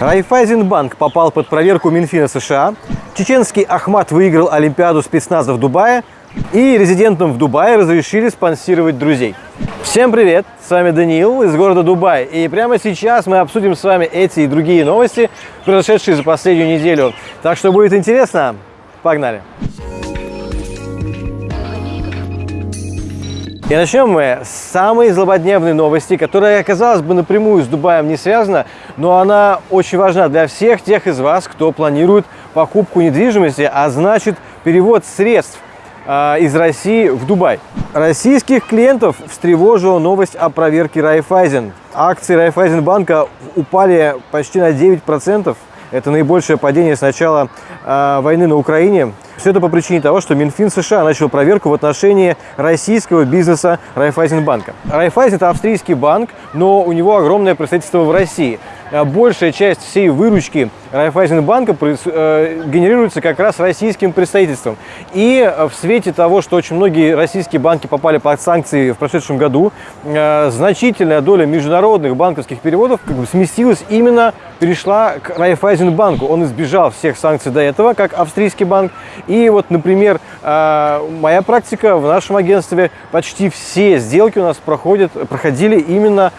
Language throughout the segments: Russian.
Райфайзенбанк попал под проверку Минфина США, чеченский Ахмат выиграл Олимпиаду спецназа в Дубае, и резидентам в Дубае разрешили спонсировать друзей. Всем привет! С вами Даниил из города Дубай. И прямо сейчас мы обсудим с вами эти и другие новости, произошедшие за последнюю неделю. Так что будет интересно. Погнали! И начнем мы с самой злободневной новости, которая, казалось бы, напрямую с Дубаем не связана, но она очень важна для всех тех из вас, кто планирует покупку недвижимости, а значит перевод средств э, из России в Дубай. Российских клиентов встревожила новость о проверке Райфайзен. Акции Райфайзенбанка упали почти на 9%. Это наибольшее падение с начала э, войны на Украине. Все это по причине того, что Минфин США начал проверку в отношении российского бизнеса Райфайзенбанка. Райфайзен – это австрийский банк, но у него огромное представительство в России. Э, большая часть всей выручки Райфайзенбанка э, генерируется как раз российским представительством. И э, в свете того, что очень многие российские банки попали под санкции в прошедшем году, значительная доля международных банковских переводов как бы сместилась именно, перешла к Райфайзенбанку. Он избежал всех санкций до этого, как австрийский банк. И вот, например, моя практика в нашем агентстве, почти все сделки у нас проходят, проходили именно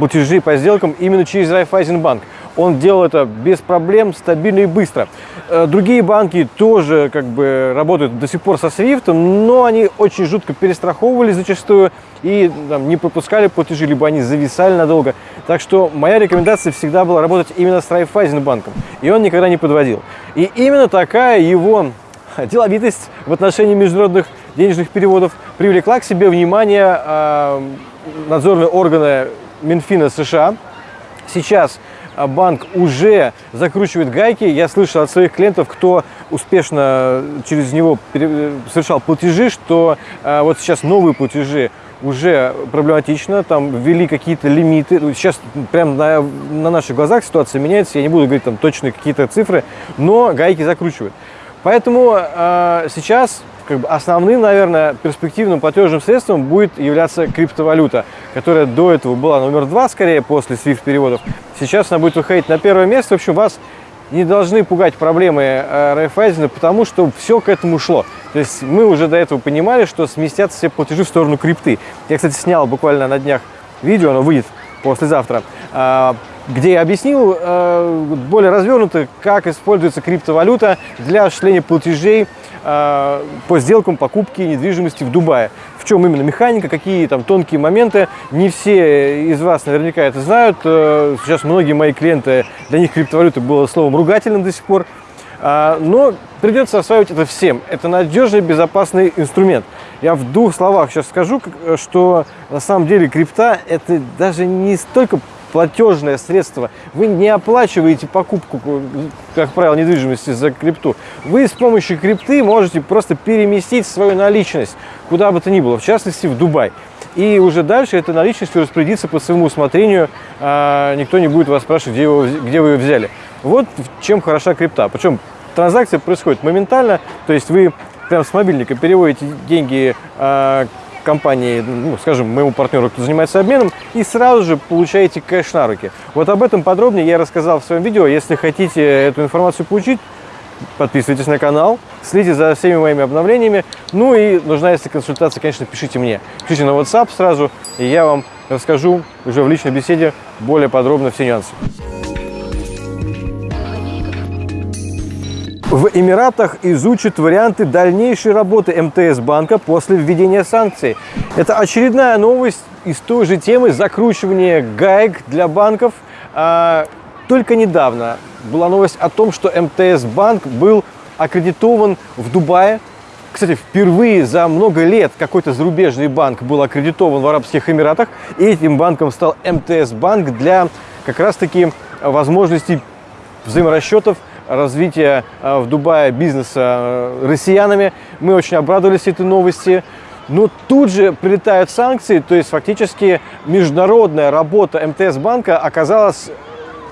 платежи по сделкам именно через Райфайзенбанк. Он делал это без проблем, стабильно и быстро. Э, другие банки тоже как бы работают до сих пор со SWIFT, но они очень жутко перестраховывались зачастую и там, не пропускали платежи, либо они зависали надолго. Так что моя рекомендация всегда была работать именно с Райфайзенбанком, и он никогда не подводил. И именно такая его деловитость в отношении международных денежных переводов привлекла к себе внимание э, надзорные органы Минфина США. Сейчас а, банк уже закручивает гайки. Я слышал от своих клиентов, кто успешно через него совершал платежи, что а, вот сейчас новые платежи уже проблематично, там ввели какие-то лимиты. Сейчас прямо на, на наших глазах ситуация меняется, я не буду говорить там точные какие-то цифры, но гайки закручивают. Поэтому э, сейчас как бы основным, наверное, перспективным платежным средством будет являться криптовалюта, которая до этого была номер два, скорее, после SWIFT переводов. Сейчас она будет выходить на первое место. В общем, вас не должны пугать проблемы э, Райфайзена, потому что все к этому шло. То есть мы уже до этого понимали, что сместятся все платежи в сторону крипты. Я, кстати, снял буквально на днях видео, оно выйдет послезавтра, а, где я объяснил э, более развернуто, как используется криптовалюта для осуществления платежей по сделкам покупки недвижимости в Дубае. В чем именно механика, какие там тонкие моменты. Не все из вас наверняка это знают. Э, сейчас многие мои клиенты, для них криптовалюта было словом ругательным до сих пор. Но придется осваивать это всем. Это надежный, безопасный инструмент. Я в двух словах сейчас скажу, что на самом деле крипта это даже не столько платежное средство. Вы не оплачиваете покупку, как правило, недвижимости за крипту. Вы с помощью крипты можете просто переместить свою наличность куда бы то ни было, в частности в Дубай. И уже дальше этой наличностью распорядиться по своему усмотрению. А, никто не будет вас спрашивать, где, его, где вы ее взяли. Вот чем хороша крипта. Причем транзакция происходит моментально, то есть вы прям с мобильника переводите деньги э, компании, ну, скажем, моему партнеру, кто занимается обменом, и сразу же получаете кэш на руки. Вот об этом подробнее я рассказал в своем видео. Если хотите эту информацию получить, подписывайтесь на канал, следите за всеми моими обновлениями. Ну и нужна, если консультация, конечно, пишите мне. Пишите на WhatsApp сразу, и я вам расскажу уже в личной беседе более подробно все нюансы. В Эмиратах изучат варианты дальнейшей работы МТС банка после введения санкций. Это очередная новость из той же темы закручивания гаек для банков. А, только недавно была новость о том, что МТС банк был аккредитован в Дубае. Кстати, впервые за много лет какой-то зарубежный банк был аккредитован в Арабских Эмиратах. И этим банком стал МТС банк для как раз-таки возможностей взаиморасчетов развития э, в Дубае бизнеса э, россиянами. Мы очень обрадовались этой новости. Но тут же прилетают санкции, то есть фактически международная работа МТС банка оказалась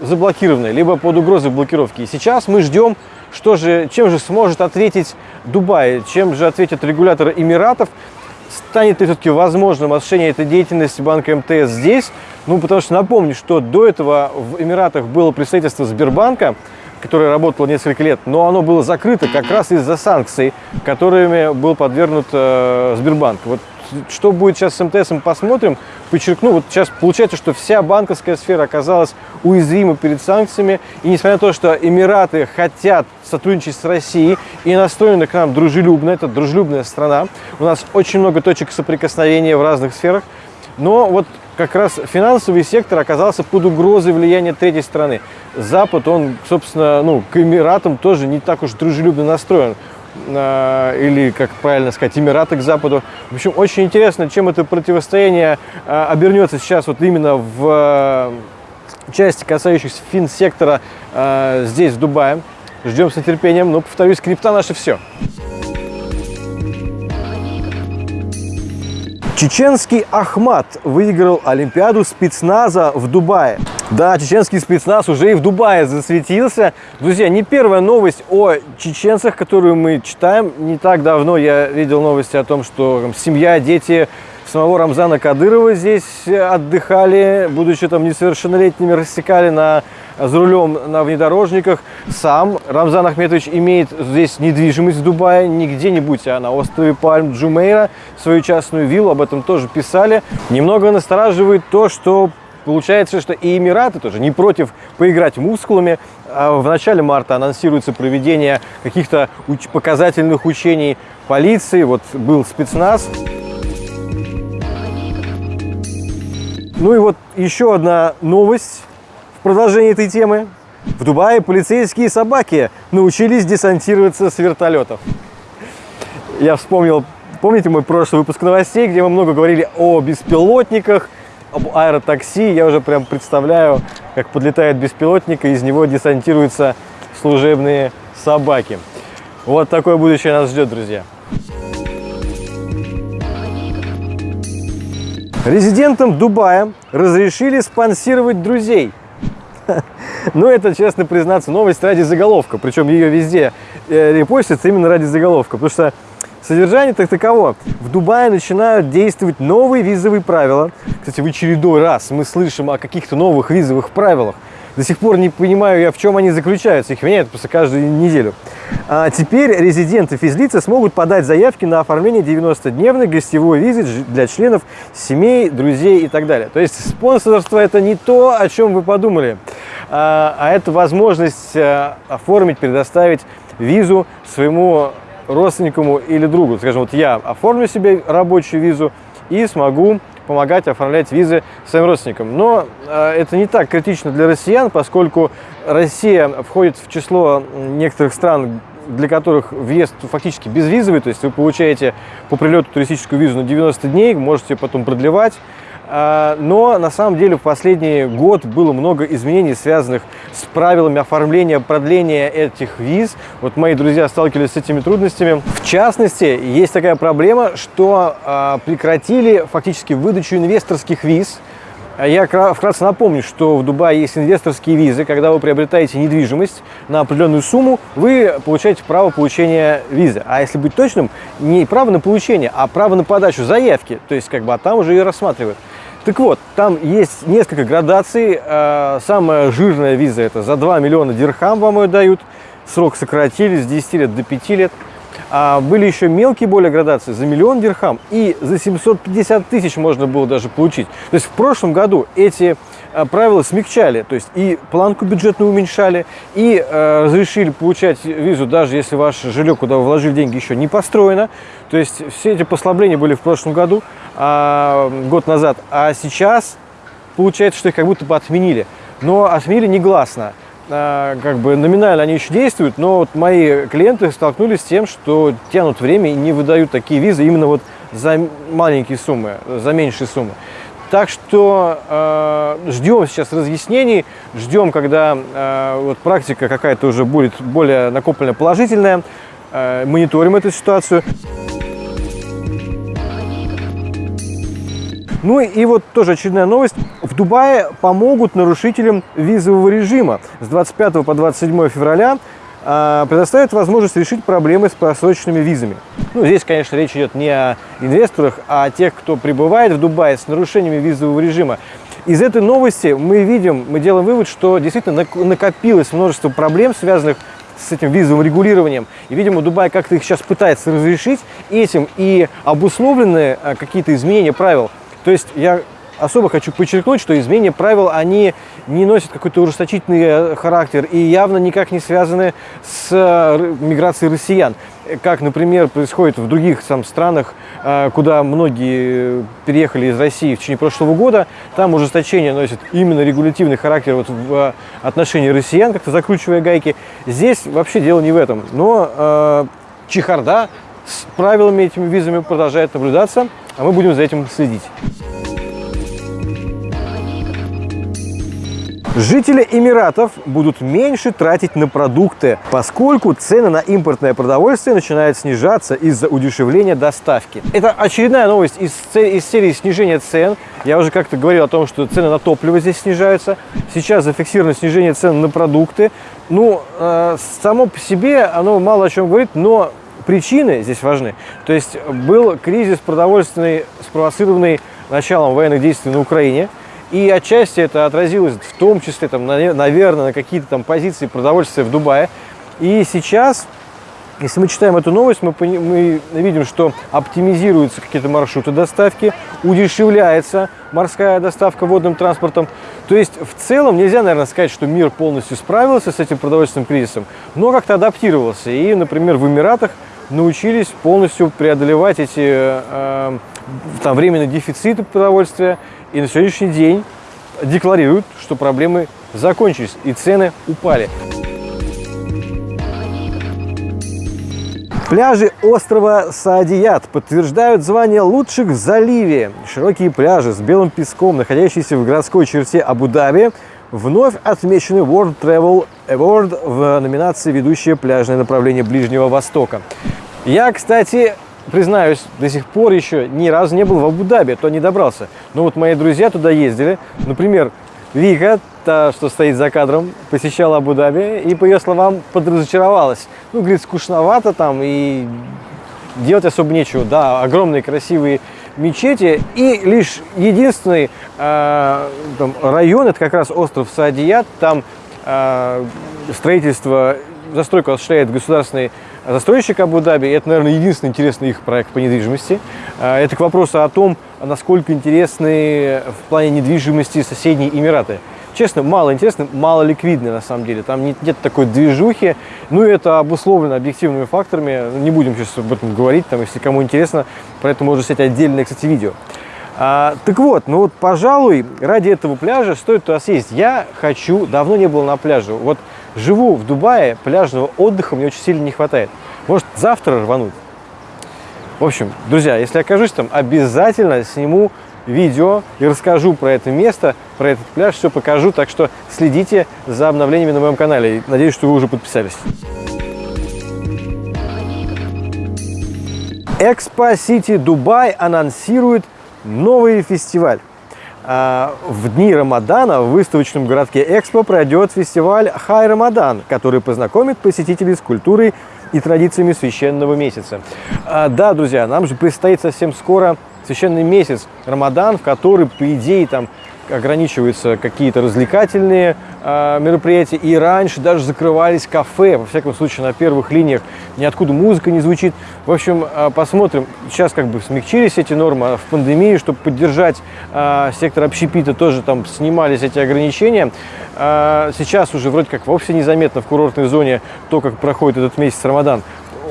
заблокированной, либо под угрозой блокировки. И сейчас мы ждем, что же, чем же сможет ответить Дубай, чем же ответят регуляторы Эмиратов. станет ли все-таки возможным осуществление этой деятельности банка МТС здесь? Ну, потому что напомню, что до этого в Эмиратах было представительство Сбербанка, которое работало несколько лет, но оно было закрыто как раз из-за санкций, которыми был подвергнут э, Сбербанк. Вот что будет сейчас с МТС, посмотрим. Подчеркну, вот сейчас получается, что вся банковская сфера оказалась уязвима перед санкциями. И несмотря на то, что Эмираты хотят сотрудничать с Россией и настроены к нам дружелюбно, это дружелюбная страна, у нас очень много точек соприкосновения в разных сферах, но вот как раз финансовый сектор оказался под угрозой влияния третьей страны. Запад, он, собственно, ну, к Эмиратам тоже не так уж дружелюбно настроен. А, или, как правильно сказать, Эмираты к Западу. В общем, очень интересно, чем это противостояние а, обернется сейчас вот именно в а, части, касающихся финсектора здесь, в Дубае. Ждем с нетерпением, но, повторюсь, крипта наше все. Чеченский Ахмат выиграл Олимпиаду спецназа в Дубае. Да, чеченский спецназ уже и в Дубае засветился. Друзья, не первая новость о чеченцах, которую мы читаем. Не так давно я видел новости о том, что там, семья, дети самого Рамзана Кадырова здесь отдыхали, будучи там несовершеннолетними, рассекали на, за рулем на внедорожниках. Сам Рамзан Ахметович имеет здесь недвижимость в Дубае, не где-нибудь, а на острове Пальм Джумейра, свою частную виллу, об этом тоже писали. Немного настораживает то, что Получается, что и Эмираты тоже не против поиграть мускулами. А в начале марта анонсируется проведение каких-то уч показательных учений полиции. Вот был спецназ. Ну и вот еще одна новость в продолжении этой темы. В Дубае полицейские собаки научились десантироваться с вертолетов. Я вспомнил, помните мой прошлый выпуск новостей, где мы много говорили о беспилотниках, об аэротакси. Я уже прям представляю, как подлетает беспилотник, и из него десантируются служебные собаки. Вот такое будущее нас ждет, друзья. Резидентам Дубая разрешили спонсировать друзей. Ну, это, честно признаться, новость ради заголовка. Причем ее везде э, репостится именно ради заголовка. Потому что содержание так таково. В Дубае начинают действовать новые визовые правила. Кстати, в очередной раз мы слышим о каких-то новых визовых правилах. До сих пор не понимаю я, в чем они заключаются. Их меняют просто каждую неделю. А теперь резиденты физлица смогут подать заявки на оформление 90-дневной гостевой визы для членов семей, друзей и так далее. То есть спонсорство – это не то, о чем вы подумали, а, а это возможность э, оформить, предоставить визу своему родственнику или другу. Скажем, вот я оформлю себе рабочую визу и смогу помогать оформлять визы своим родственникам. Но э, это не так критично для россиян, поскольку Россия входит в число некоторых стран, для которых въезд фактически безвизовый, то есть вы получаете по прилету туристическую визу на 90 дней, можете потом продлевать. А, но на самом деле в последний год было много изменений, связанных с правилами оформления, продления этих виз. Вот мои друзья сталкивались с этими трудностями. В частности, есть такая проблема, что а, прекратили фактически выдачу инвесторских виз. Я вкратце напомню, что в Дубае есть инвесторские визы. Когда вы приобретаете недвижимость на определенную сумму, вы получаете право получения визы. А если быть точным, не право на получение, а право на подачу заявки. То есть, как бы, а там уже ее рассматривают. Так вот, там есть несколько градаций. Э, самая жирная виза это за 2 миллиона дирхам вам ее дают. Срок сократили с 10 лет до 5 лет. А были еще мелкие более градации за миллион дирхам и за 750 тысяч можно было даже получить. То есть в прошлом году эти э, правила смягчали, то есть и планку бюджетную уменьшали, и э, разрешили получать визу, даже если ваше жилье, куда вы вложили деньги, еще не построено. То есть все эти послабления были в прошлом году, а, год назад, а сейчас получается, что их как будто бы отменили. Но отменили негласно. А, как бы номинально они еще действуют, но вот мои клиенты столкнулись с тем, что тянут время и не выдают такие визы именно вот за маленькие суммы, за меньшие суммы. Так что э, ждем сейчас разъяснений, ждем, когда э, вот практика какая-то уже будет более накопленная положительная, э, мониторим эту ситуацию. Ну и вот тоже очередная новость. Дубае помогут нарушителям визового режима. С 25 по 27 февраля э, предоставит возможность решить проблемы с просроченными визами. Ну, здесь, конечно, речь идет не о инвесторах, а о тех, кто прибывает в Дубай с нарушениями визового режима. Из этой новости мы видим, мы делаем вывод, что действительно накопилось множество проблем, связанных с этим визовым регулированием. И, видимо, Дубай как-то их сейчас пытается разрешить этим и обусловлены э, какие-то изменения правил. То есть я особо хочу подчеркнуть, что изменения правил, они не носят какой-то ужесточительный э, характер и явно никак не связаны с э, миграцией россиян. Как, например, происходит в других там, странах, э, куда многие переехали из России в течение прошлого года, там ужесточение носит именно регулятивный характер вот в отношении россиян, как-то закручивая гайки. Здесь вообще дело не в этом. Но э, чехарда с правилами этими визами продолжает наблюдаться, а мы будем за этим следить. Жители Эмиратов будут меньше тратить на продукты, поскольку цены на импортное продовольствие начинают снижаться из-за удешевления доставки. Это очередная новость из, из серии снижения цен. Я уже как-то говорил о том, что цены на топливо здесь снижаются. Сейчас зафиксировано снижение цен на продукты. Ну, э, само по себе оно мало о чем говорит, но причины здесь важны. То есть был кризис продовольственный, спровоцированный началом военных действий на Украине – и отчасти это отразилось в том числе, там, наверное, на какие-то там позиции продовольствия в Дубае. И сейчас, если мы читаем эту новость, мы, мы видим, что оптимизируются какие-то маршруты доставки, удешевляется морская доставка водным транспортом. То есть в целом нельзя, наверное, сказать, что мир полностью справился с этим продовольственным кризисом, но как-то адаптировался. И, например, в Эмиратах научились полностью преодолевать эти э, там, временные дефициты продовольствия, и на сегодняшний день декларируют, что проблемы закончились и цены упали. Пляжи острова Саадият подтверждают звание лучших в заливе. Широкие пляжи с белым песком, находящиеся в городской черте Абу-Даби, вновь отмечены World Travel Award в номинации «Ведущее пляжное направление Ближнего Востока». Я, кстати, признаюсь, до сих пор еще ни разу не был в Абу-Даби, то не добрался. Но вот мои друзья туда ездили. Например, Вика, та, что стоит за кадром, посещала Абу-Даби и, по ее словам, подразочаровалась. Ну, говорит, скучновато там и делать особо нечего. Да, огромные красивые мечети. И лишь единственный э, там, район, это как раз остров Саадият, там э, строительство, застройку осуществляет государственный застройщик Абу-Даби. Это, наверное, единственный интересный их проект по недвижимости. А, это к вопросу о том, насколько интересны в плане недвижимости соседние Эмираты. Честно, мало интересно, мало ликвидно на самом деле. Там нет, нет такой движухи. Ну, это обусловлено объективными факторами. Не будем сейчас об этом говорить, там, если кому интересно. Про это можно снять отдельное, кстати, видео. А, так вот, ну вот, пожалуй, ради этого пляжа стоит туда съездить. Я хочу, давно не был на пляже. Вот живу в Дубае, пляжного отдыха мне очень сильно не хватает. Может, завтра рвануть? В общем, друзья, если окажусь там, обязательно сниму видео и расскажу про это место, про этот пляж, все покажу. Так что следите за обновлениями на моем канале. Надеюсь, что вы уже подписались. Экспо Сити Дубай анонсирует новый фестиваль. А, в дни Рамадана в выставочном городке Экспо пройдет фестиваль Хай Рамадан, который познакомит посетителей с культурой и традициями священного месяца. А, да, друзья, нам же предстоит совсем скоро священный месяц Рамадан, в который, по идее, там ограничиваются какие-то развлекательные э, мероприятия. И раньше даже закрывались кафе, во всяком случае, на первых линиях. Ниоткуда музыка не звучит. В общем, э, посмотрим. Сейчас как бы смягчились эти нормы. А в пандемии, чтобы поддержать э, сектор общепита, тоже там снимались эти ограничения. Э, сейчас уже вроде как вовсе незаметно в курортной зоне то, как проходит этот месяц Рамадан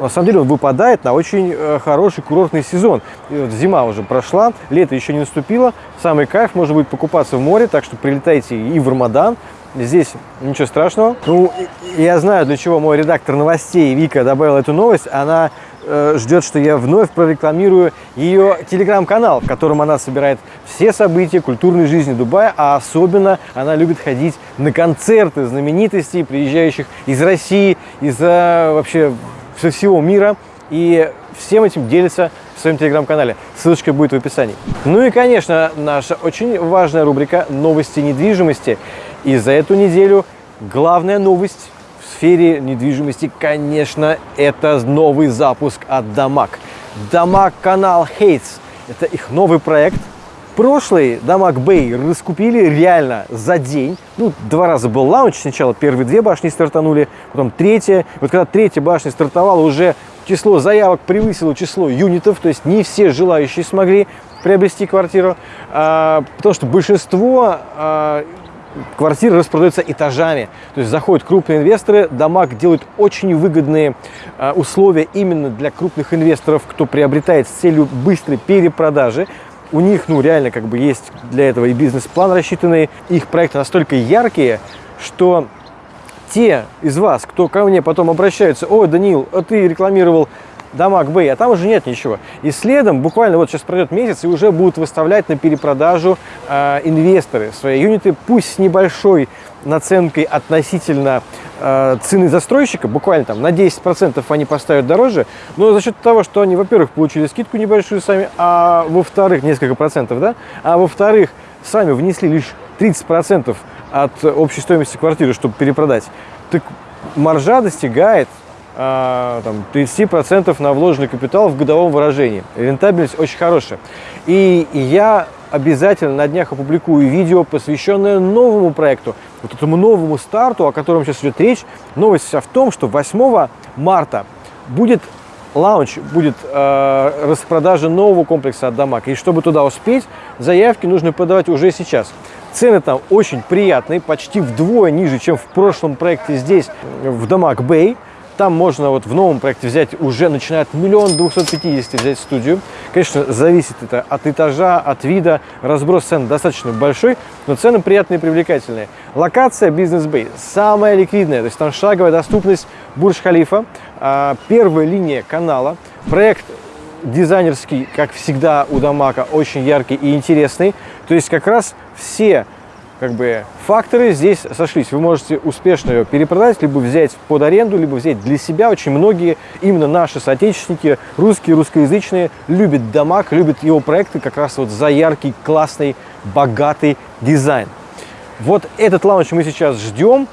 на самом деле он выпадает на очень э, хороший курортный сезон. Вот зима уже прошла, лето еще не наступило, самый кайф может быть покупаться в море, так что прилетайте и в Рамадан, Здесь ничего страшного. Ну, я знаю, для чего мой редактор новостей Вика добавила эту новость. Она э, ждет, что я вновь прорекламирую ее телеграм-канал, в котором она собирает все события культурной жизни Дубая, а особенно она любит ходить на концерты знаменитостей, приезжающих из России, из вообще со всего мира. И всем этим делится в своем телеграм-канале. Ссылочка будет в описании. Ну и, конечно, наша очень важная рубрика «Новости недвижимости». И за эту неделю главная новость в сфере недвижимости, конечно, это новый запуск от Дамаг. Дамаг канал Хейтс. Это их новый проект. Прошлый Дамаг Бэй раскупили реально за день. Ну, два раза был лаунч. Сначала первые две башни стартанули, потом третья. Вот когда третья башня стартовала, уже число заявок превысило число юнитов. То есть не все желающие смогли приобрести квартиру, а, потому что большинство а, квартиры распродаются этажами. То есть заходят крупные инвесторы, Дамаг делают очень выгодные а, условия именно для крупных инвесторов, кто приобретает с целью быстрой перепродажи. У них, ну, реально, как бы есть для этого и бизнес-план рассчитанный. Их проекты настолько яркие, что те из вас, кто ко мне потом обращаются, о, Данил, а ты рекламировал Дамаг Бэй, а там уже нет ничего. И следом, буквально вот сейчас пройдет месяц, и уже будут выставлять на перепродажу э, инвесторы свои юниты, пусть с небольшой наценкой относительно э, цены застройщика, буквально там на 10% они поставят дороже, но за счет того, что они, во-первых, получили скидку небольшую сами, а во-вторых, несколько процентов, да, а во-вторых, сами внесли лишь 30% от общей стоимости квартиры, чтобы перепродать, так маржа достигает а, там, 30% на вложенный капитал в годовом выражении. Рентабельность очень хорошая. И я обязательно на днях опубликую видео, посвященное новому проекту, вот этому новому старту, о котором сейчас идет речь. Новость вся в том, что 8 марта будет лаунч, будет э, распродажа нового комплекса от Дамаг. И чтобы туда успеть, заявки нужно подавать уже сейчас. Цены там очень приятные, почти вдвое ниже, чем в прошлом проекте здесь, в Дамаг Бэй. Там можно вот в новом проекте взять уже, начиная от миллиона двухсот пятидесяти взять студию. Конечно, зависит это от этажа, от вида. Разброс цен достаточно большой, но цены приятные и привлекательные. Локация Бизнес Бэй самая ликвидная, то есть там шаговая доступность Бурж-Халифа, а, первая линия канала. Проект дизайнерский, как всегда у Дамака, очень яркий и интересный. То есть как раз все как бы факторы здесь сошлись. Вы можете успешно ее перепродать, либо взять под аренду, либо взять для себя. Очень многие, именно наши соотечественники, русские, русскоязычные, любят Дамаг, любят его проекты как раз вот за яркий, классный, богатый дизайн. Вот этот лаунч мы сейчас ждем.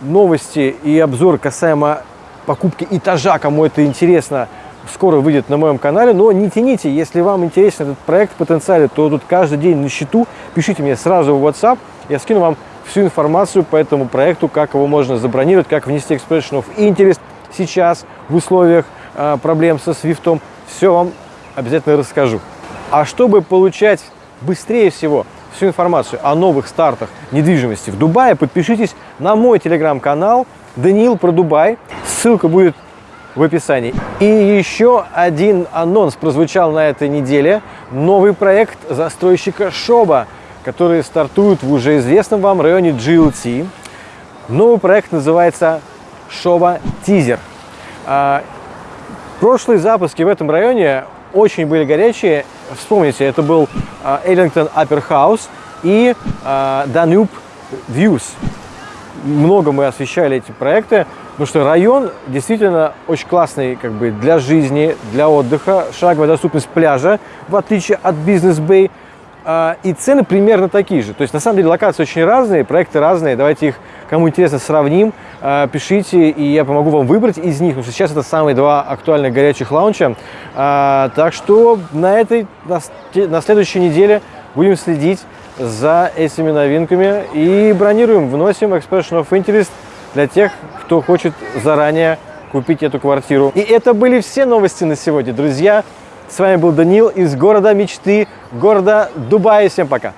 Новости и обзор касаемо покупки этажа, кому это интересно, скоро выйдет на моем канале. Но не тяните, если вам интересен этот проект в потенциале, то тут каждый день на счету. Пишите мне сразу в WhatsApp, я скину вам всю информацию по этому проекту, как его можно забронировать, как внести expression of interest сейчас в условиях э, проблем со свифтом. Все вам обязательно расскажу. А чтобы получать быстрее всего всю информацию о новых стартах недвижимости в Дубае, подпишитесь на мой телеграм-канал Даниил про Дубай. Ссылка будет в описании. И еще один анонс прозвучал на этой неделе. Новый проект застройщика Шоба – которые стартуют в уже известном вам районе GLT. Новый проект называется Шова Тизер. А, прошлые запуски в этом районе очень были горячие. Вспомните, это был Эллингтон Upper House и а, Danube Views. Много мы освещали эти проекты, потому что район действительно очень классный как бы, для жизни, для отдыха. Шаговая доступность пляжа, в отличие от бизнес-бэй. А, и цены примерно такие же. То есть, на самом деле, локации очень разные, проекты разные. Давайте их, кому интересно, сравним. А, пишите, и я помогу вам выбрать из них, потому что сейчас это самые два актуальных горячих лаунча. А, так что на этой, на следующей неделе будем следить за этими новинками и бронируем, вносим Expression of Interest для тех, кто хочет заранее купить эту квартиру. И это были все новости на сегодня, друзья. С вами был Данил из города мечты, города Дубая. Всем пока!